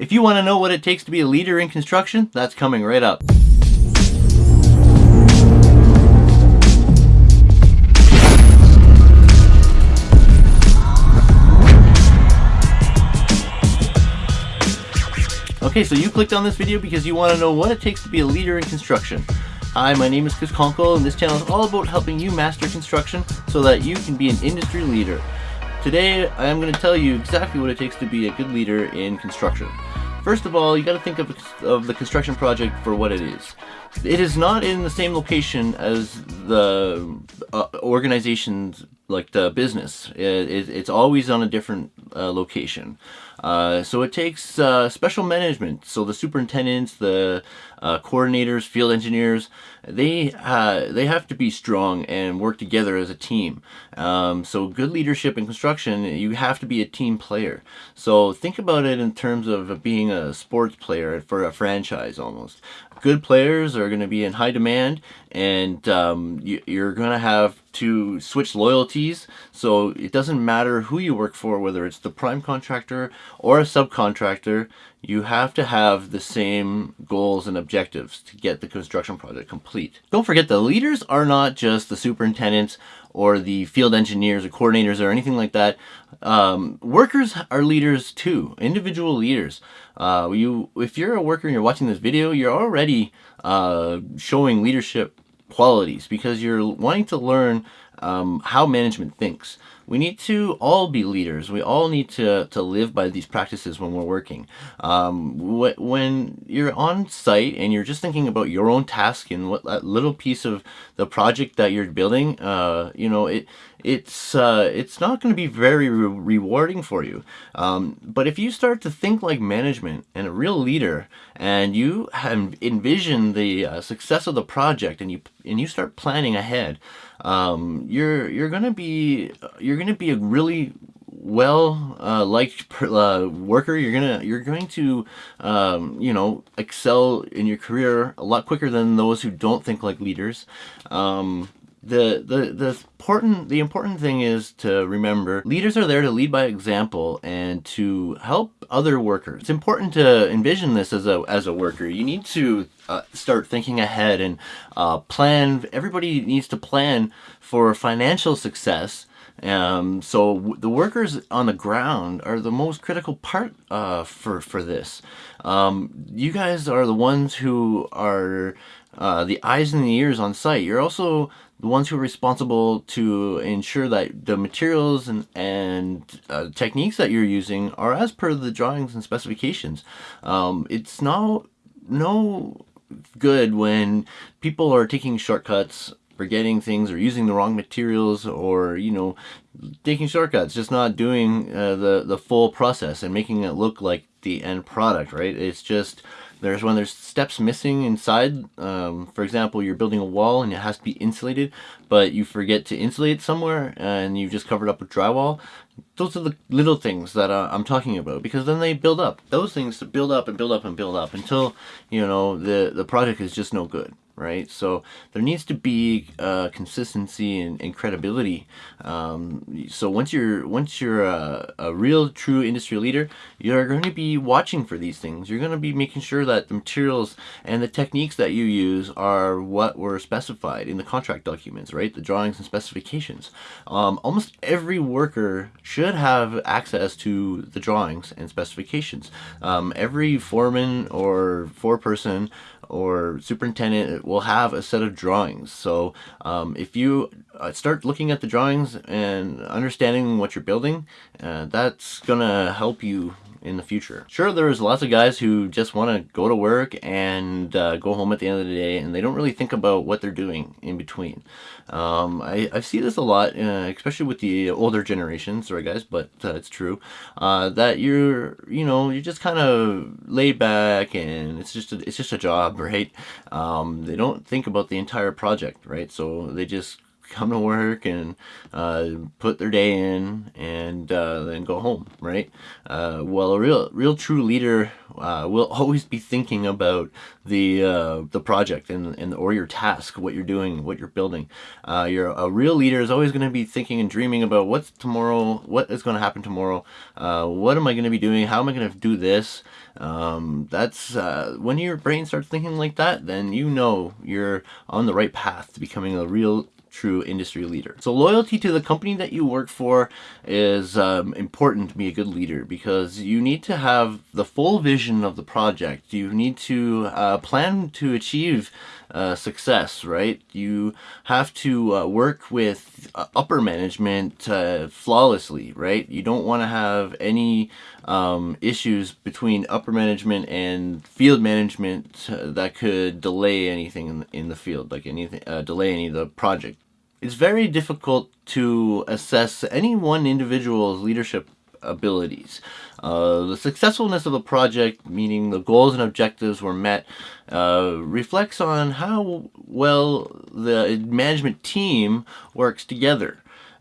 If you want to know what it takes to be a leader in construction, that's coming right up. Okay, so you clicked on this video because you want to know what it takes to be a leader in construction. Hi, my name is Chris Conkle, and this channel is all about helping you master construction so that you can be an industry leader. Today, I am going to tell you exactly what it takes to be a good leader in construction. First of all, you got to think of, of the construction project for what it is. It is not in the same location as the uh, organization's like the business. It, it, it's always on a different uh, location. Uh, so it takes uh, special management. So the superintendents, the uh, coordinators, field engineers, they uh, they have to be strong and work together as a team. Um, so good leadership in construction, you have to be a team player. So think about it in terms of being a sports player for a franchise almost. Good players are going to be in high demand and um, you, you're going to have to switch loyalties. So it doesn't matter who you work for, whether it's the prime contractor or a subcontractor, you have to have the same goals and objectives to get the construction project complete. Don't forget the leaders are not just the superintendents or the field engineers or coordinators or anything like that. Um, workers are leaders too, individual leaders. Uh, you, if you're a worker and you're watching this video, you're already uh, showing leadership qualities because you're wanting to learn um, how management thinks. We need to all be leaders. We all need to, to live by these practices when we're working. Um, wh when you're on site and you're just thinking about your own task and what that little piece of the project that you're building, uh, you know, it it's uh, it's not going to be very re rewarding for you. Um, but if you start to think like management and a real leader, and you envision the uh, success of the project, and you and you start planning ahead, um, you're you're gonna be you're gonna be a really well uh, liked uh, worker. You're gonna you're going to um, you know excel in your career a lot quicker than those who don't think like leaders. Um, the the the important the important thing is to remember leaders are there to lead by example and to help other workers. It's important to envision this as a as a worker. You need to uh, start thinking ahead and uh, plan. Everybody needs to plan for financial success. Um, so the workers on the ground are the most critical part uh, for for this. Um, you guys are the ones who are uh, the eyes and the ears on site you're also the ones who are responsible to ensure that the materials and, and uh, techniques that you're using are as per the drawings and specifications. Um, it's no, no good when people are taking shortcuts forgetting things or using the wrong materials or you know taking shortcuts just not doing uh, the the full process and making it look like the end product right it's just there's when there's steps missing inside. Um, for example, you're building a wall and it has to be insulated, but you forget to insulate somewhere and you just covered up with drywall. Those are the little things that uh, I'm talking about because then they build up. Those things to build up and build up and build up until, you know, the, the project is just no good right? So there needs to be uh, consistency and, and credibility. Um, so once you're once you're a, a, real true industry leader, you're going to be watching for these things. You're going to be making sure that the materials and the techniques that you use are what were specified in the contract documents, right? The drawings and specifications. Um, almost every worker should have access to the drawings and specifications. Um, every foreman or foreperson or superintendent will have a set of drawings. So um, if you uh, start looking at the drawings and understanding what you're building, uh, that's gonna help you in the future. Sure, there's lots of guys who just want to go to work and uh, go home at the end of the day and they don't really think about what they're doing in between. Um, I, I see this a lot, uh, especially with the older generation, sorry guys, but uh, it's true, uh, that you're, you know, you're just kind of laid back and it's just a, it's just a job, right? Um, they don't think about the entire project, right? So they just come to work and uh, put their day in and uh, then go home, right? Uh, well, a real, real true leader uh, will always be thinking about the uh, the project and, and or your task, what you're doing, what you're building. Uh, you're a real leader is always going to be thinking and dreaming about what's tomorrow, what is going to happen tomorrow, what am I going to be doing, how am I going to do this. Um, that's when your brain starts thinking like that, then you know you're on the right path to becoming a real true industry leader. So loyalty to the company that you work for is um, important to be a good leader because you need to have the full vision of the project. You need to uh, plan to achieve uh, success, right? You have to uh, work with uh, upper management uh, flawlessly, right? You don't want to have any um, issues between upper management and field management uh, that could delay anything in, in the field, like anything, delay any of the project. It's very difficult to assess any one individual's leadership abilities. Uh, the successfulness of a project, meaning the goals and objectives were met, uh, reflects on how well the management team works together.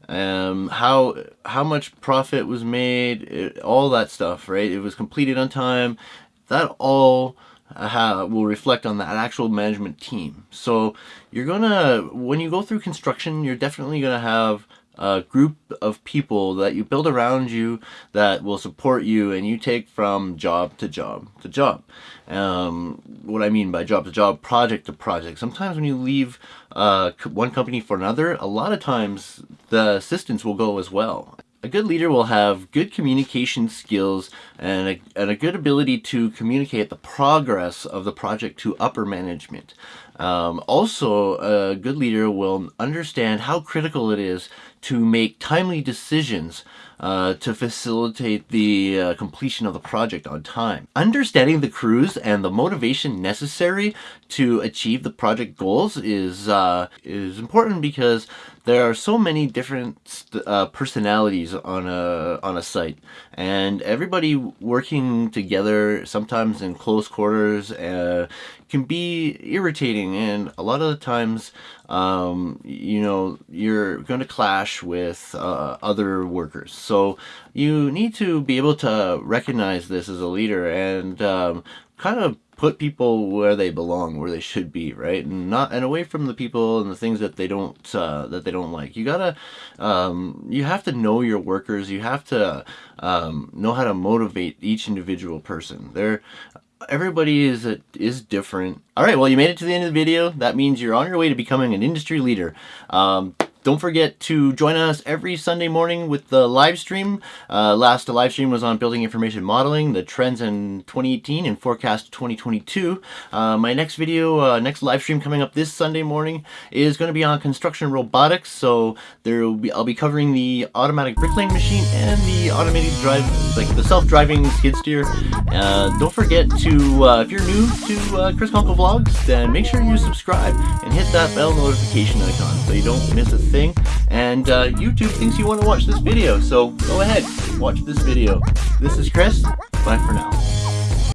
Um, how how much profit was made, it, all that stuff, right? It was completed on time. That all uh, will reflect on that actual management team. So you're gonna, when you go through construction, you're definitely gonna have a group of people that you build around you that will support you and you take from job to job to job. Um, what I mean by job to job, project to project. Sometimes when you leave uh, one company for another, a lot of times the assistants will go as well. A good leader will have good communication skills and a, and a good ability to communicate the progress of the project to upper management. Um, also, a good leader will understand how critical it is to make timely decisions uh, to facilitate the uh, completion of the project on time. Understanding the crews and the motivation necessary to achieve the project goals is uh, is important because there are so many different uh, personalities on a on a site, and everybody working together, sometimes in close quarters, uh, can be irritating. And a lot of the times, um, you know, you're going to clash with uh, other workers. So you need to be able to recognize this as a leader and um, kind of put people where they belong, where they should be, right? And not and away from the people and the things that they don't uh, that they don't like. You gotta, um, you have to know your workers. You have to um, know how to motivate each individual person. They're everybody is a, is different. All right, well, you made it to the end of the video. That means you're on your way to becoming an industry leader. Um, don't forget to join us every Sunday morning with the live stream. Uh, last live stream was on building information modeling, the trends in 2018 and forecast 2022. Uh, my next video, uh, next live stream coming up this Sunday morning is going to be on construction robotics. So there will be, I'll be covering the automatic bricklaying machine and the automated drive, like the self-driving skid steer. Uh, don't forget to, uh, if you're new to uh, Chris Conkle Vlogs, then make sure you subscribe and hit that bell notification icon so you don't miss a thing. And uh, YouTube thinks you want to watch this video, so go ahead, watch this video. This is Chris. Bye for now.